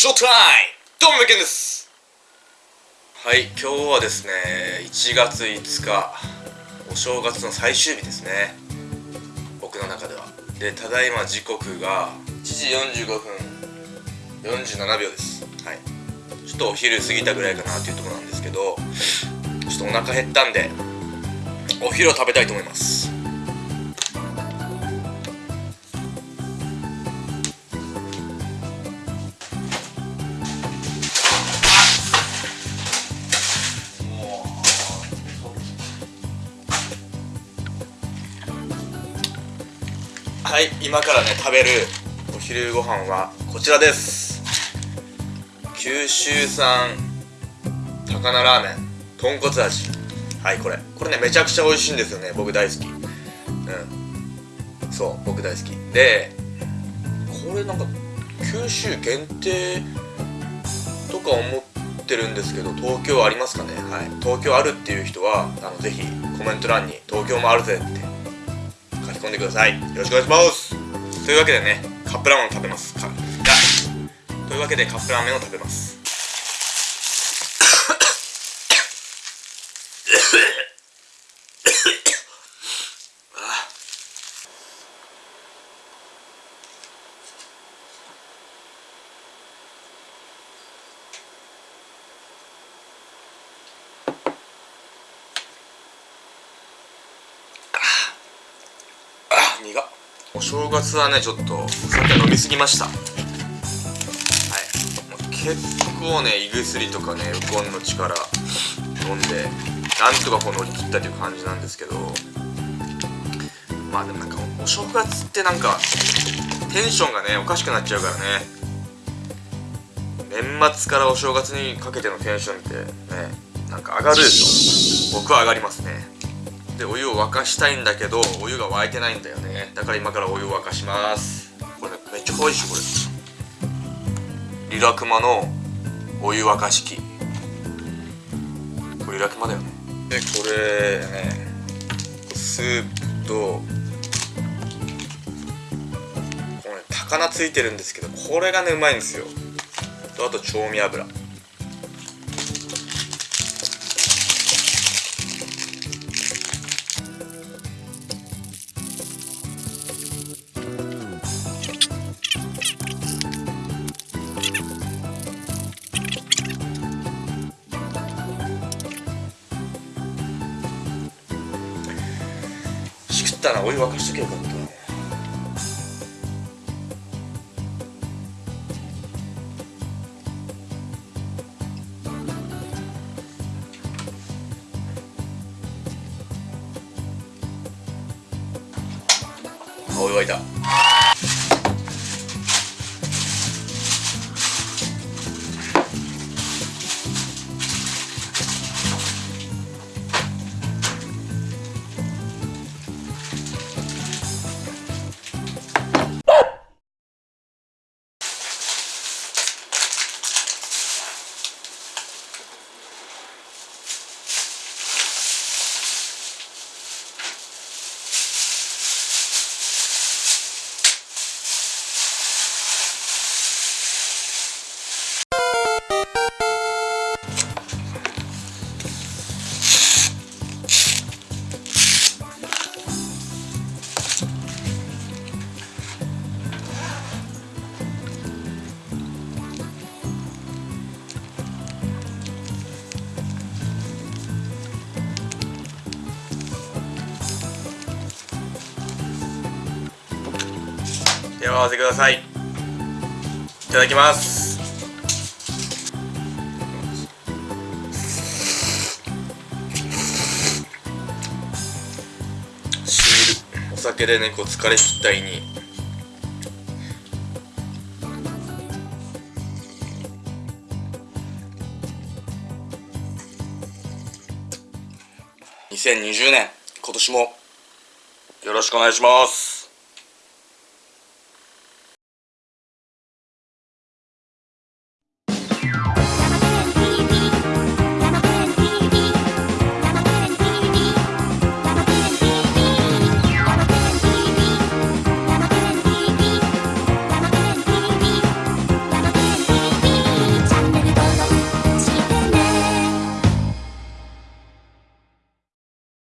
ショータイムどうもけんです。はい今日はですね1月5日お正月の最終日ですね。僕の中では。でただいま時刻が1時45分47秒です。はい。ちょっとお昼過ぎたぐらいかなっていうところなんですけどちょっとお腹減ったんでお昼を食べたいと思います。はい今からね食べるお昼ご飯はこちらです。九州産高菜ラーメン豚骨味。はいこれ。これねめちゃくちゃ美味しいんですよね僕大好き。うん。そう僕大好き。でこれなんか九州限定とか思ってるんですけど東京ありますかね？はい。東京あるっていう人はあのぜひコメント欄に東京もあるぜって書き込んでください。よろしくお願いします。というわけでねカップラーメンを食べます。かというわけでカップラーメンを食べます。お正月はねちょっと酒飲みすぎました。はい。結構ね胃薬とかねウコンの力飲んでなんとかこう乗り切ったという感じなんですけど。まあでもなんかお正月ってなんかテンションがねおかしくなっちゃうからね。年末からお正月にかけてのテンションってねなんか上がるでしょ。僕は上がりますね。でお湯を沸かしたいんだけどお湯が沸いてないんだよね。だから今からお湯を沸かします。これ、ね、めっちゃ可愛いしこれ。リラクマのお湯沸かし器。これリラクマだよね。でこれねスープとこのね高菜ついてるんですけどこれがねうまいんですよ。あと調味油。ったらお湯沸かしとけばよかった。ねお湯沸いた。手を合わせください。いただきます。お酒でね疲れ切った胃に。2020年今年もよろしくお願いします。